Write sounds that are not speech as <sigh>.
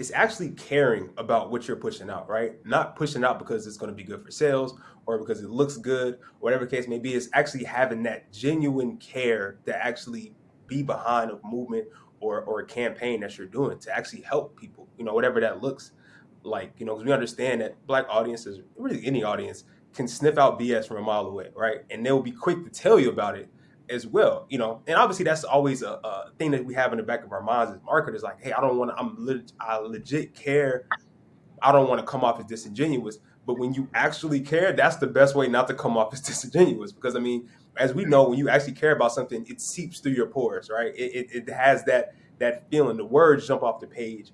it's actually caring about what you're pushing out, right? Not pushing out because it's going to be good for sales or because it looks good, whatever case may be. It's actually having that genuine care to actually be behind a movement or, or a campaign that you're doing to actually help people, you know, whatever that looks like, you know, because we understand that black audiences, really any audience, can sniff out BS from a mile away, right? And they'll be quick to tell you about it as well, you know. And obviously, that's always a, a thing that we have in the back of our minds as marketers. Like, hey, I don't want to. I'm leg- I legit care. I don't want to come off as disingenuous. But when you actually care, that's the best way not to come off as <laughs> disingenuous. Because I mean, as we know, when you actually care about something, it seeps through your pores, right? It, it, it has that that feeling. The words jump off the page,